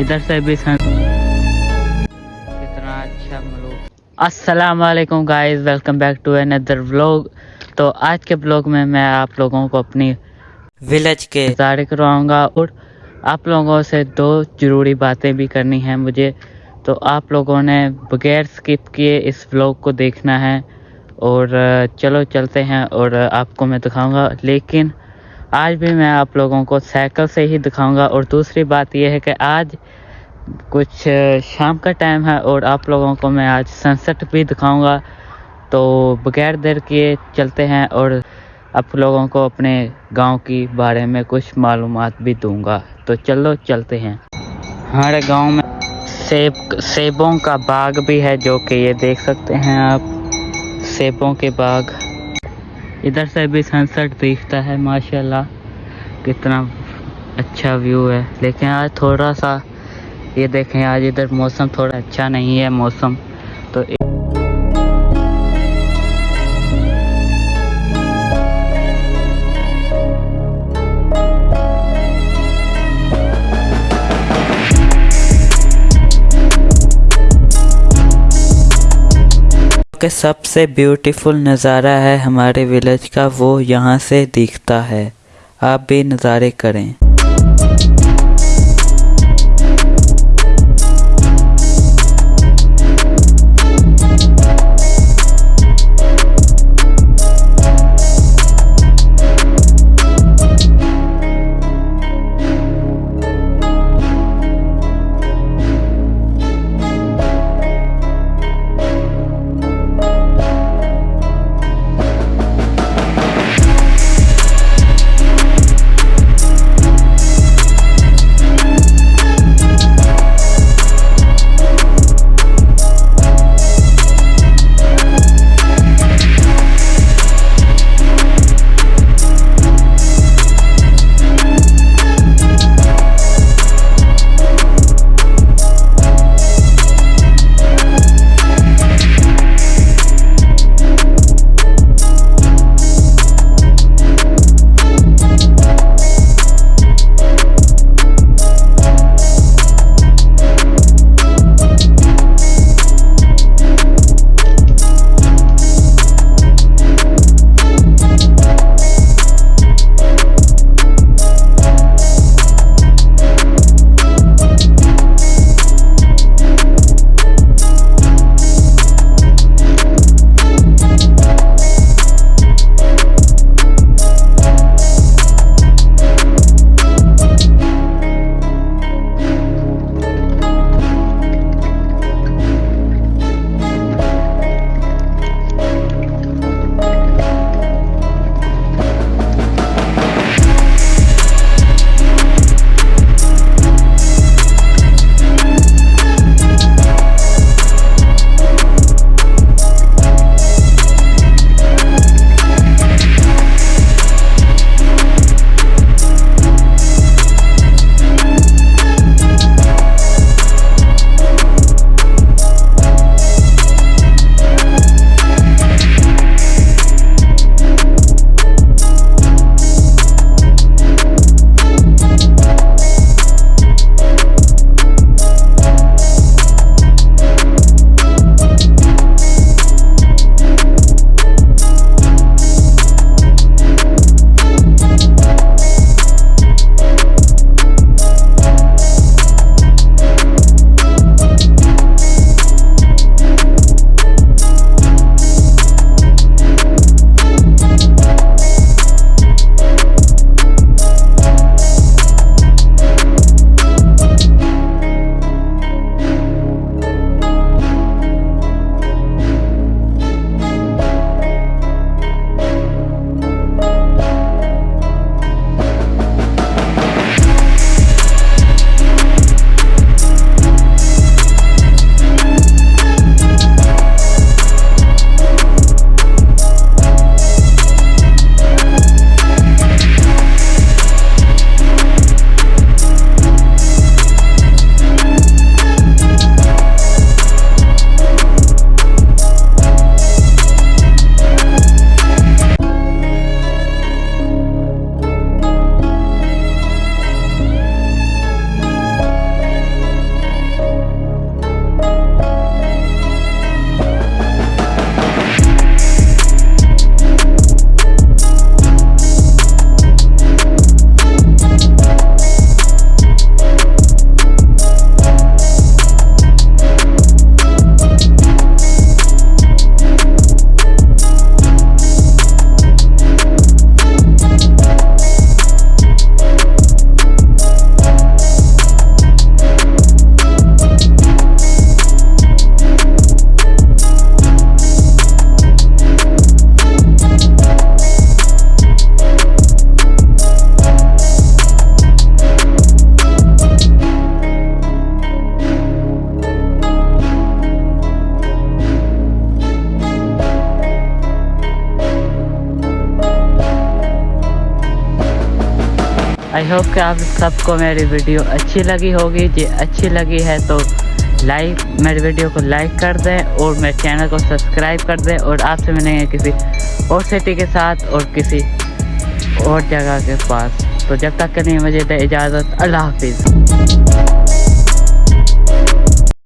ادھر سے بھی سن۔ اچھا السلام علیکم guys welcome back to another vlog تو آج کے بلاگ میں میں آپ لوگوں کو اپنی ولیج کے ظاہر کرواؤں گا اور آپ لوگوں سے دو ضروری باتیں بھی کرنی ہیں مجھے۔ تو آپ لوگوں نے بغیر سکپ کیے اس بلاگ کو دیکھنا ہے۔ اور چلو چلتے ہیں اور آپ کو میں دکھاؤں گا۔ لیکن آج بھی میں آپ لوگوں کو سائیکل سے ہی دکھاؤں گا اور دوسری بات یہ ہے کہ آج کچھ شام کا ٹائم ہے اور آپ لوگوں کو میں آج سنسٹ بھی دکھاؤں گا۔ تو بغیر دیر کیے چلتے ہیں اور آپ لوگوں کو اپنے گاؤں کی بارے میں کچھ معلومات بھی دوں گا۔ تو چلو چلتے ہیں۔ ہمارے گاؤں میں سیب، سیبوں کا باغ بھی ہے جو کہ یہ دیکھ سکتے ہیں آپ۔ سیبوں کے باغ۔ ادھر سے بھی سن سیٹ دیکھتا ہے ماشاء اللہ کتنا اچھا ویو ہے۔ لیکن آج تھوڑا سا یہ دیکھیں، آج ادھر موسم تھوڑا اچھا نہیں ہے، موسم۔ کے سب سے بیوٹیفل نظارہ ہے ہمارے ولیج کا، وہ یہاں سے دیکھتا ہے۔ آپ بھی نظارے کریں۔ آئی ہوپ کہ آپ سب کو میری ویڈیو اچھی لگی ہوگی۔ جی اچھی لگی ہے تو لائک میری ویڈیو کو لائک کر دیں اور میرے چینل کو سبسکرائب کر دیں اور آپ سے ملیں گے کسی اور سٹی کے ساتھ اور کسی اور جگہ کے پاس۔ تو جب تک کہ نہیں، مجھے دے اجازت۔ اللہ حافظ۔